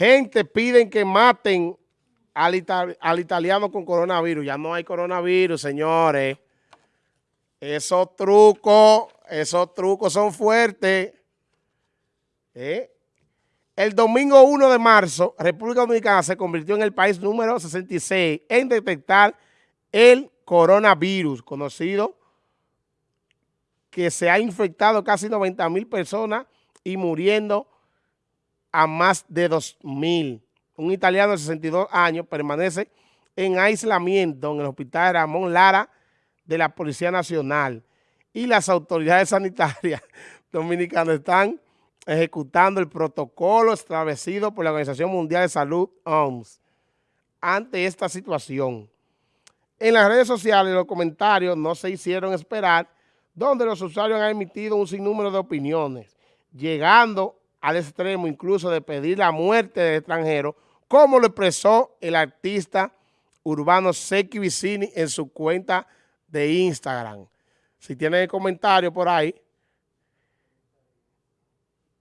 Gente piden que maten al, al italiano con coronavirus. Ya no hay coronavirus, señores. Esos trucos, esos trucos son fuertes. ¿Eh? El domingo 1 de marzo, República Dominicana se convirtió en el país número 66 en detectar el coronavirus, conocido que se ha infectado casi 90 mil personas y muriendo a más de 2 mil. Un italiano de 62 años permanece en aislamiento en el hospital Ramón Lara de la Policía Nacional y las autoridades sanitarias dominicanas están ejecutando el protocolo establecido por la Organización Mundial de Salud, OMS, ante esta situación. En las redes sociales los comentarios no se hicieron esperar, donde los usuarios han emitido un sinnúmero de opiniones, llegando al extremo incluso de pedir la muerte del extranjero, como lo expresó el artista urbano Seki Vicini en su cuenta de Instagram. Si tienen el comentario por ahí,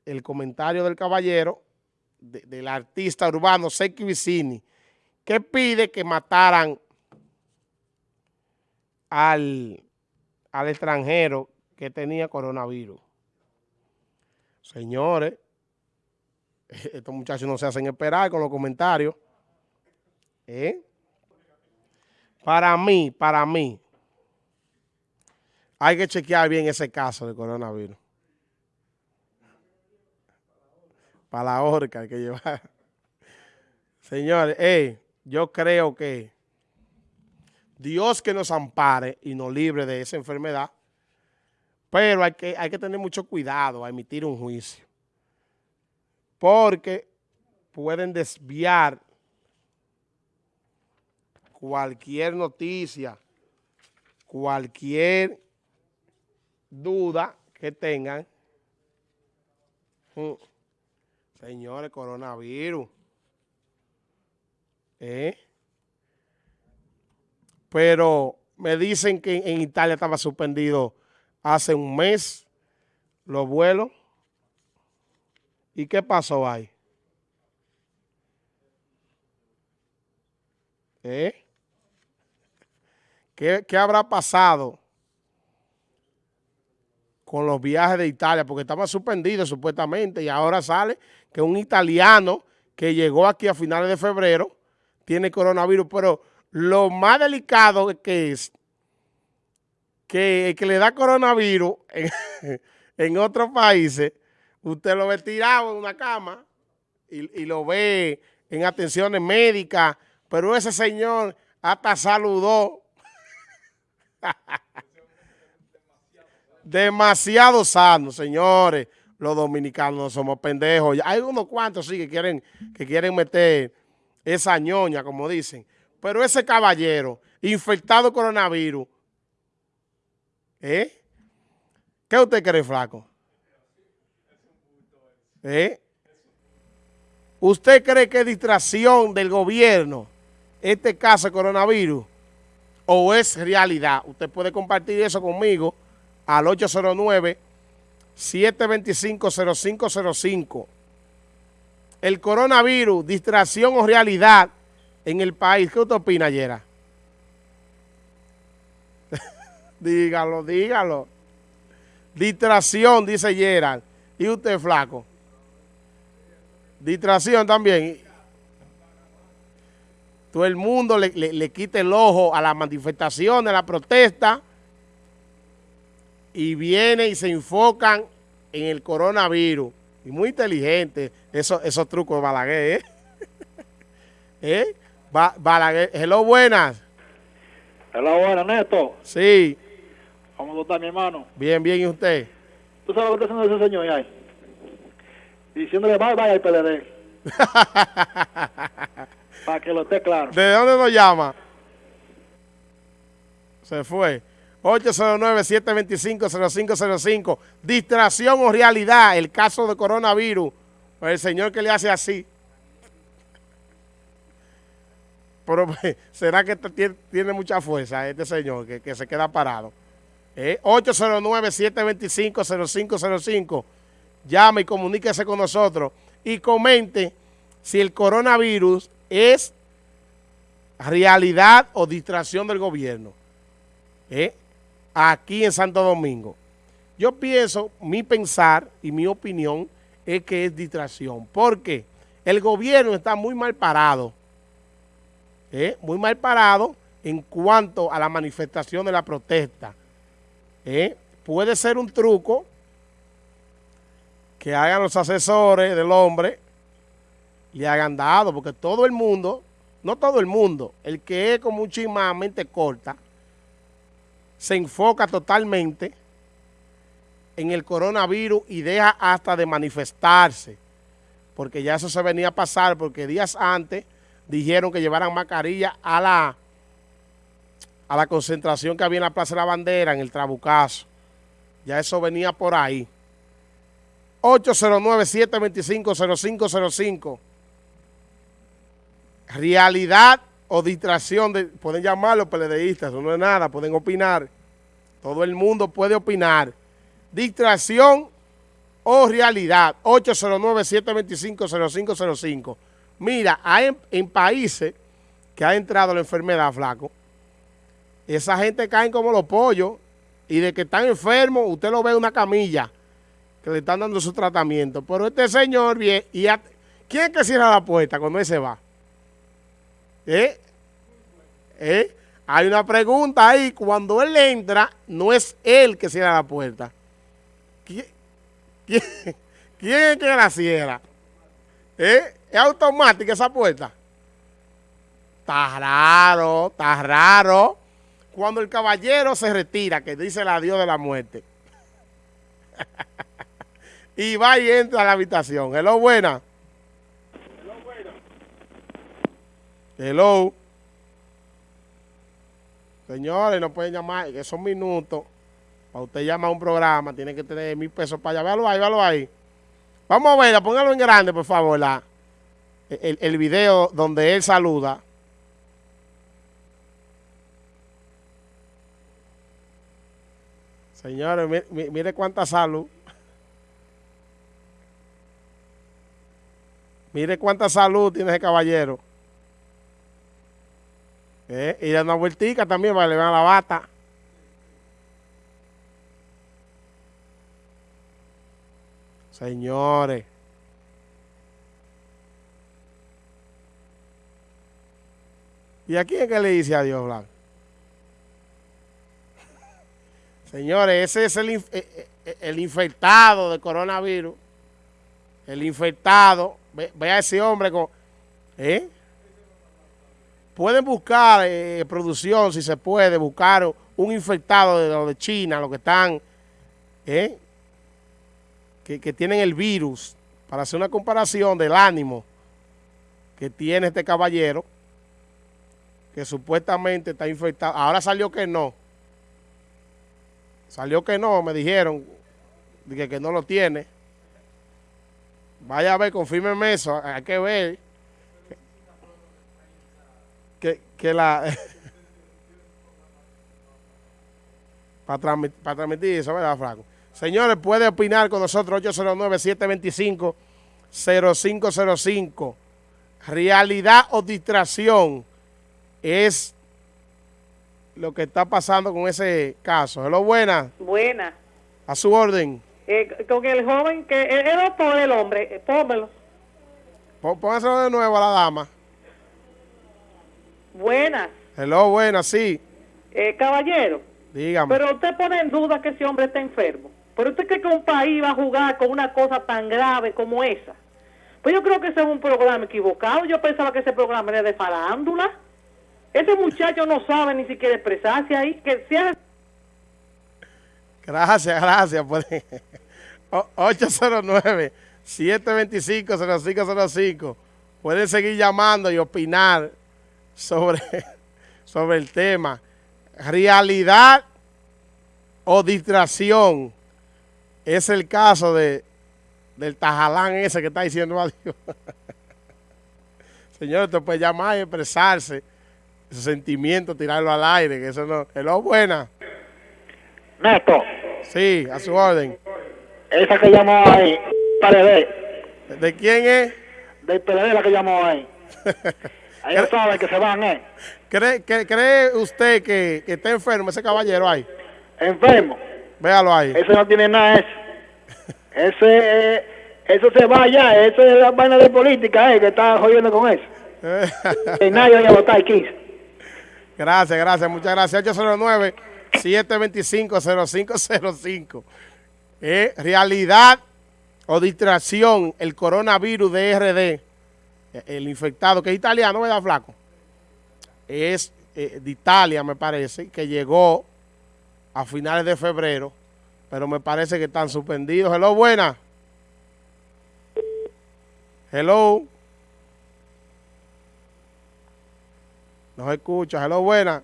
el comentario del caballero, del artista urbano Seki Vicini, que pide que mataran al, al extranjero que tenía coronavirus. Señores, estos muchachos no se hacen esperar con los comentarios. ¿Eh? Para mí, para mí, hay que chequear bien ese caso de coronavirus. Para la horca hay que llevar. Señores, eh, yo creo que Dios que nos ampare y nos libre de esa enfermedad, pero hay que, hay que tener mucho cuidado a emitir un juicio porque pueden desviar cualquier noticia, cualquier duda que tengan. Mm. Señores, coronavirus. ¿Eh? Pero me dicen que en Italia estaba suspendido hace un mes los vuelos. ¿Y qué pasó ahí? ¿Eh? ¿Qué, ¿Qué, habrá pasado con los viajes de Italia? Porque estaba suspendido supuestamente y ahora sale que un italiano que llegó aquí a finales de febrero tiene coronavirus, pero lo más delicado que es que, que le da coronavirus en, en otros países usted lo ve tirado en una cama y, lo ve en atenciones médicas, pero ese señor hasta saludó. Demasiado sano, señores. Los dominicanos no somos pendejos. Hay unos cuantos sí que quieren, que quieren meter esa ñoña, como dicen. Pero ese caballero, infectado coronavirus, ¿eh? ¿Qué usted cree, flaco? ¿Eh? ¿Usted cree que es distracción del gobierno este caso de coronavirus o es realidad? Usted puede compartir eso conmigo al 809-725-0505. El coronavirus, distracción o realidad en el país. ¿Qué usted opina, Yera? dígalo, dígalo. Distracción, dice Gerald. ¿Y usted, flaco? Distracción también. Todo el mundo le, le, quita el ojo a la manifestación, a la protesta y viene y se enfocan en el coronavirus. Y muy inteligente esos, esos trucos de Balaguer, ¿eh? ¿Eh? Balaguer, hello, buenas. Hello, buenas, Neto. Sí. ¿Cómo está, mi hermano? Bien, bien, ¿y usted? ¿Tú sabes lo que está haciendo ese señor ahí? Diciéndole bye bye al PLD. Para que lo esté claro. ¿De dónde nos llama? Se fue. 809-725-0505. Distracción o realidad. El caso de coronavirus. El señor que le hace así. Pero será que tiene mucha fuerza este señor que, se queda parado. Eh, 809-725-0505 llame y comuníquese con nosotros y comente si el coronavirus es realidad o distracción del gobierno. ¿eh? Aquí en Santo Domingo. Yo pienso, mi pensar y mi opinión es que es distracción. porque El gobierno está muy mal parado. ¿eh? Muy mal parado en cuanto a la manifestación de la protesta. ¿eh? Puede ser un truco que hagan los asesores del hombre y hagan dado, porque todo el mundo, no todo el mundo, el que es como un mente corta, se enfoca totalmente en el coronavirus y deja hasta de manifestarse, porque ya eso se venía a pasar, porque días antes dijeron que llevaran mascarilla a la, a la concentración que había en la Plaza de la Bandera, en el Trabucazo. Ya eso venía por ahí. 809-725-0505. Realidad o distracción, de, pueden llamarlo peledeístas, no es nada, pueden opinar. Todo el mundo puede opinar. Distracción o realidad, 809-725-0505. Mira, hay en, países que ha entrado la enfermedad, flaco, esa gente cae como los pollos y de que están enfermos, usted lo ve en una camilla que le están dando su tratamiento. Pero este señor, bien, y ¿quién es que cierra la puerta cuando él se va? ¿Eh? ¿Eh? Hay una pregunta ahí, cuando él entra, no es él que cierra la puerta. ¿Quién, quién, es que la cierra? ¿Eh? ¿Es automática esa puerta? Está raro, está raro. Cuando el caballero se retira, que dice el adiós de la muerte. y va y entra a la habitación. Hello, buena. Hello, buena. Hello. Señores, no pueden llamar, que son minutos. Para usted llamar a un programa, tiene que tener mil pesos para allá. Véalo ahí, véalo ahí. Vamos a verla, póngalo en grande, por favor, la, el, el video donde él saluda. Señores, mire cuánta salud. Mire cuánta salud tiene ese caballero. Eh, y da una vueltica también para levantar la bata. Señores. ¿Y a quién es que le dice adiós, Blanco? Señores, ese es el, eh, eh, el infectado de coronavirus. El infectado Ve, a ese hombre con... ¿eh? Pueden buscar eh, producción, si se puede, buscar un infectado de de China, los que están, ¿eh? que, que tienen el virus, para hacer una comparación del ánimo que tiene este caballero, que supuestamente está infectado. Ahora salió que no. Salió que no, me dijeron, que, que no lo tiene. Vaya a ver, confírmeme eso, hay que ver que, que la... para, transmitir, eso, ¿verdad, Franco? Señores, puede opinar con nosotros 809-725-0505. Realidad o distracción es lo que está pasando con ese caso. Hello, buena. Buena. A su orden. Eh, con el joven, que es doctor el hombre, eh, pónmelo. Póngaselo de nuevo a la dama. Buenas. Hello, buenas, sí. Eh, caballero. Dígame. Pero usted pone en duda que ese hombre está enfermo. Pero usted cree que un país va a jugar con una cosa tan grave como esa. Pues yo creo que ese es un programa equivocado. Yo pensaba que ese programa era de farándula. Ese muchacho no sabe ni siquiera expresarse ahí. Que sea... Gracias, gracias. 809-725-0505. Pueden seguir llamando y opinar sobre, sobre el tema. Realidad o distracción. Es el caso de del tajalán ese que está diciendo adiós. Señor, usted puede llamar y expresarse ese sentimiento, tirarlo al aire, que eso no... Hello, buena. Neto. Sí, a su orden. Esa que llamó ahí, ver. ¿De quién es? del PLD la que llamó ahí. Ahí no sabe que se van, ¿eh? ¿Cree, que- cree usted que, que está enfermo ese caballero ahí? Enfermo. Véalo ahí. Ese no tiene nada ese. Ese, eh, eso se va ya, eso es la vaina de política, eh, que está jodiendo con eso. Que nadie vaya a votar 15. gracias, gracias, muchas gracias. 809-725-0505. Eh, realidad o distracción, el coronavirus de RD, eh, el infectado, que es italiano, ¿verdad, flaco? Es eh, de Italia, me parece, que llegó a finales de febrero, pero me parece que están suspendidos. Hello, buena. Hello. No se escucha. Hello, buena.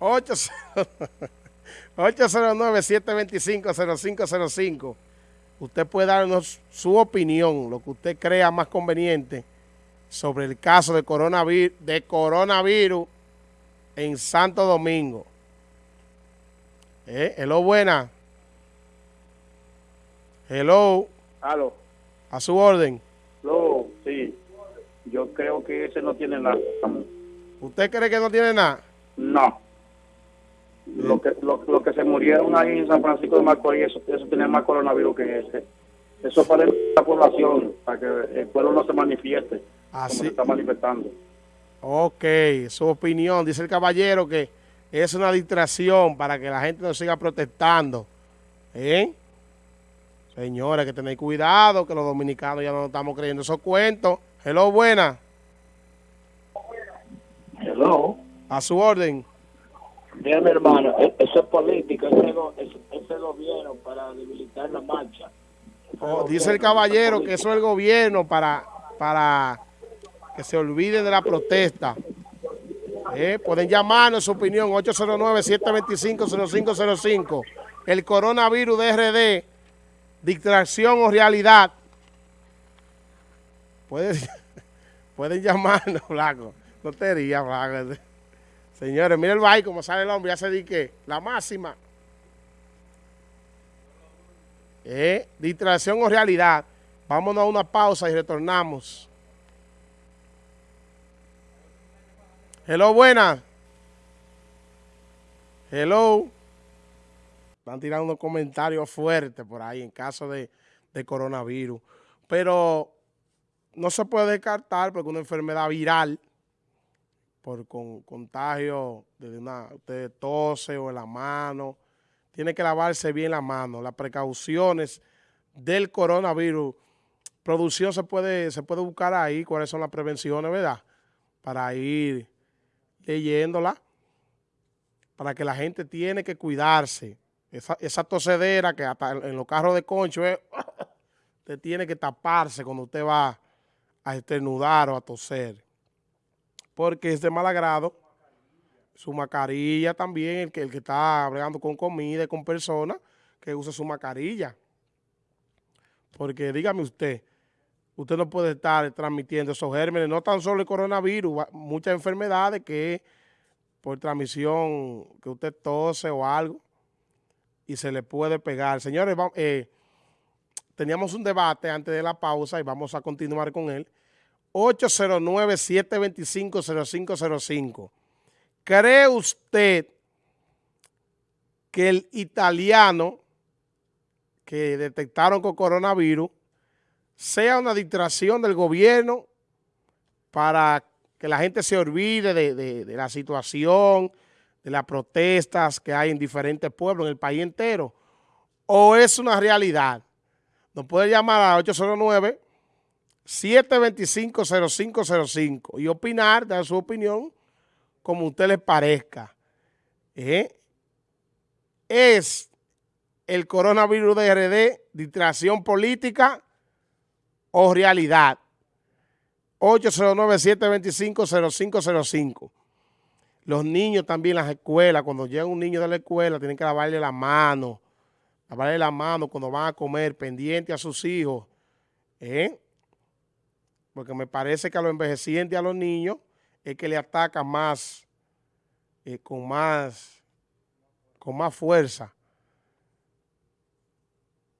809-725-0505. Usted puede darnos su opinión, lo que usted crea más conveniente sobre el caso de coronavirus, de coronavirus en Santo Domingo. Eh, hello, buena. Hello, Aló, a su orden. no, sí. Yo creo que ese no tiene nada. ¿Usted cree que no tiene nada? No. Lo que, lo, lo que se murieron ahí en San Francisco de Macorís, eso, eso tiene más coronavirus que ese. Eso es para la población, para que el pueblo no se manifieste como Así. se está manifestando. Ok, su opinión. Dice el caballero que es una distracción para que la gente no siga protestando. ¿Eh? Señores, hay que tener cuidado, que los dominicanos ya no estamos creyendo esos cuentos. Hello, buena. Hello. A su orden. Mira, mi hermano, e- eso es política, ese, go- ese, ese gobierno para debilitar la marcha. Oh, dice el caballero que eso es el gobierno para, para que se olviden de la protesta. Eh, Pueden llamarnos su opinión 809-725-0505. El coronavirus de RD, distracción o realidad. Pueden, pueden llamarnos, Blanco. No te rías, Blanco. Señores, mira el baile como sale el hombre, ya se di que la máxima. Eh, distracción o realidad. Vámonos a una pausa y retornamos. Hello, buena. Hello. Están tirando unos comentarios fuertes por ahí en caso de, de coronavirus. Pero no se puede descartar porque una enfermedad viral por con, contagio de una usted tose o en la mano, tiene que lavarse bien la mano. Las precauciones del coronavirus, producción se puede, se puede buscar ahí, cuáles son las prevenciones, ¿verdad? Para ir leyéndola, para que la gente tiene que cuidarse. Esa, esa tosedera que hasta en los carros de concho, es, usted tiene que taparse cuando usted va a esternudar o a toser. Porque es de mal agrado. Su mascarilla también, el que, el que está bregando con comida y con personas, que use su mascarilla. Porque dígame usted, usted no puede estar transmitiendo esos gérmenes, no tan solo el coronavirus, muchas enfermedades que por transmisión, que usted tose o algo, y se le puede pegar. Señores, va- eh, teníamos un debate antes de la pausa y vamos a continuar con él. 809-725-0505. ¿Cree usted que el italiano que detectaron con coronavirus sea una distracción del gobierno para que la gente se olvide de, de- la situación, de las protestas que hay en diferentes pueblos, en el país entero? ¿O es una realidad? Nos puede llamar a 809 725-0505 y opinar, dar su opinión como a usted les parezca. ¿Eh? ¿Es el coronavirus de RD distracción política o realidad? 809-725-0505. Los niños también las escuelas, cuando llega un niño de la escuela, tienen que lavarle la mano, lavarle la mano cuando van a comer, pendiente a sus hijos. ¿Eh? Porque me parece que a los envejecientes y a los niños es que le atacan más, eh, con más, con más fuerza.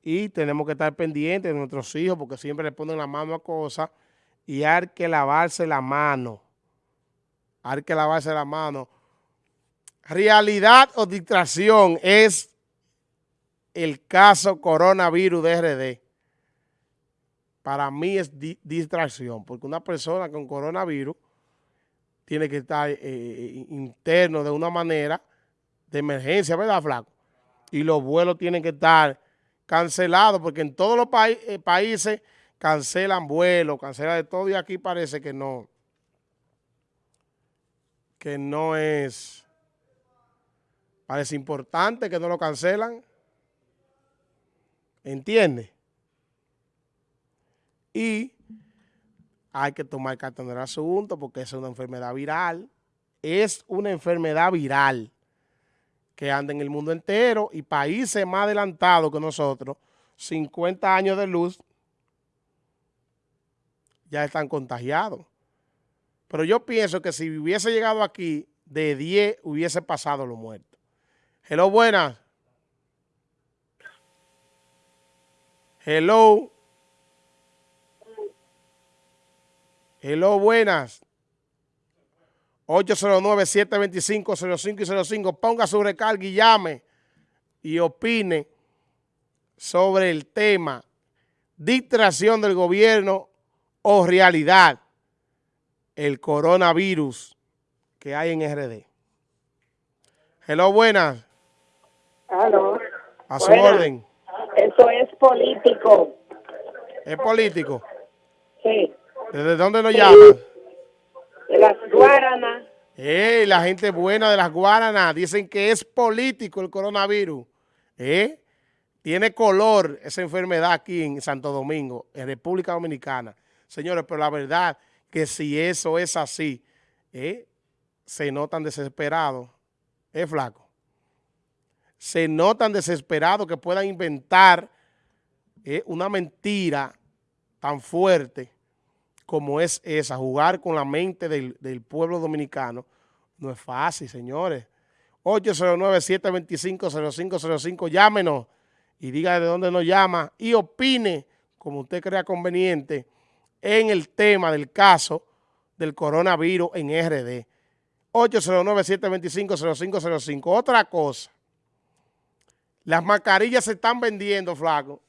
y tenemos que estar pendientes de nuestros hijos porque siempre le ponen la mano a cosas y hay que lavarse la mano. Hay que lavarse la mano. Realidad o distracción es el caso coronavirus de RD. Para mí es distracción, porque una persona con coronavirus tiene que estar eh, eh, interno de una manera de emergencia, ¿verdad, Flaco? Y los vuelos tienen que estar cancelados, porque en todos los eh, países cancelan vuelos, cancelan de todo, y aquí parece que no, que no es, parece importante que no lo cancelan, ¿entiendes? Y hay que tomar carta en el asunto porque es una enfermedad viral, es una enfermedad viral que anda en el mundo entero y países más adelantados que nosotros, 50 años de luz, ya están contagiados. Pero yo pienso que si hubiese llegado aquí, de 10 hubiese pasado los muertos. Hello, buenas. Hello. Hello, buenas. 809-725-05 y 05. Ponga su recarga y llame y opine sobre el tema distracción del gobierno o realidad el coronavirus que hay en RD. Hello, buenas. Hello. A su orden. Eso es político. ¿Es político? Sí. ¿Desde dónde nos llaman? De las Guaranas. Eh, la gente buena de las Guaranas dicen que es político el coronavirus. ¿Eh? Tiene color esa enfermedad aquí en Santo Domingo, en República Dominicana. Señores, pero la verdad que si eso es así, ¿eh? se notan desesperados. Es flaco. Se notan desesperados que puedan inventar ¿eh? una mentira tan fuerte como es esa, jugar con la mente del, pueblo dominicano, no es fácil, señores. 809-725-0505, llámenos y diga de dónde nos llama y opine como usted crea conveniente en el tema del caso del coronavirus en RD. 809-725-0505. Otra cosa, las mascarillas se están vendiendo, flaco,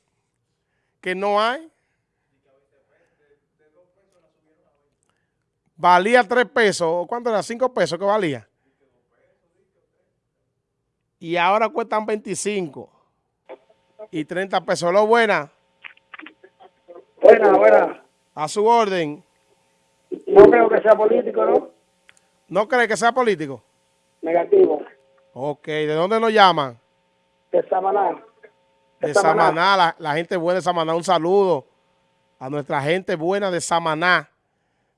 que no hay. Valía 3 pesos. ¿Cuánto era? 5 pesos que valía. Y ahora cuestan 25 y 30 pesos. ¿Lo buena? Buena, buena. A su orden. No creo que sea político, ¿no? ¿No cree que sea político? Negativo. Ok. ¿De dónde nos llaman? De Samaná. De, Samaná, la, la gente buena de Samaná. Un saludo a nuestra gente buena de Samaná.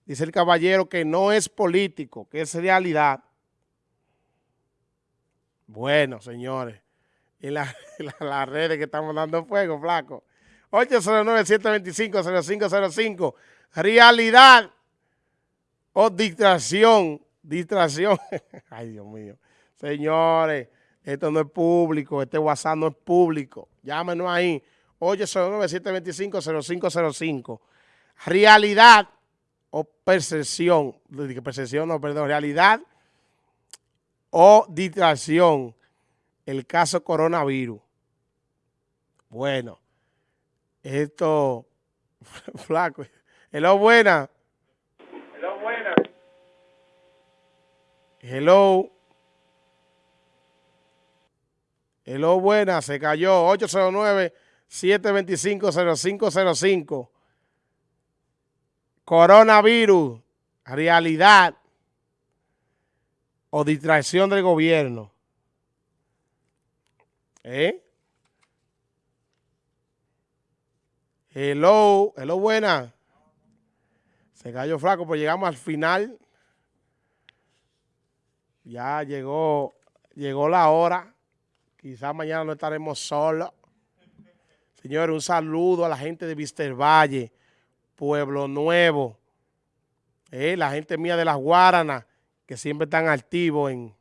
Dice el caballero que no es político, que es realidad. Bueno, señores, en las la, redes que estamos dando fuego, flaco. 809-725-0505. Realidad o distracción. Distracción. Ay, Dios mío. Señores, esto no es público. Este WhatsApp no es público. Llámenos ahí. 809-725-0505. Realidad o percepción, percepción, no, perdón, realidad o distracción, el caso coronavirus. Bueno, esto, flaco, hello, buena. Hello, buena. Hello. Hello, buena, se cayó, 809-725-0505. Coronavirus, realidad o distracción del gobierno. ¿Eh? Hello, hello, buena. Se cayó flaco, pues llegamos al final. Ya llegó, llegó la hora. Quizás mañana no estaremos solos. Señores, un saludo a la gente de Vister Valle. Pueblo Nuevo, eh, la gente mía de las Guaranas, que siempre están activos en,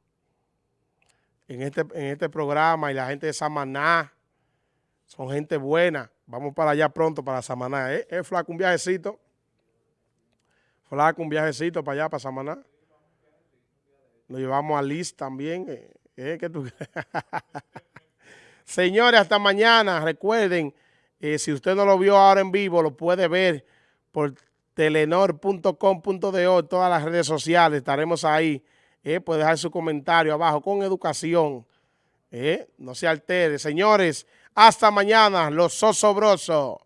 en, este, en este programa, y la gente de Samaná, Son gente buena. Vamos para allá pronto, para Samaná. ¿Eh? ¿Eh, Flaco, un viajecito? Flaco, un viajecito para allá, para Samaná. Nos llevamos a Liz también. ¿Eh? ¿Eh? ¿Qué tú Señores, hasta mañana. Recuerden, si usted no lo vio ahora en vivo, lo puede ver por telenor.com.de, todas las redes sociales, estaremos ahí. Eh, puede dejar su comentario abajo con educación. Eh, no se altere. Señores, hasta mañana, los sosobrosos.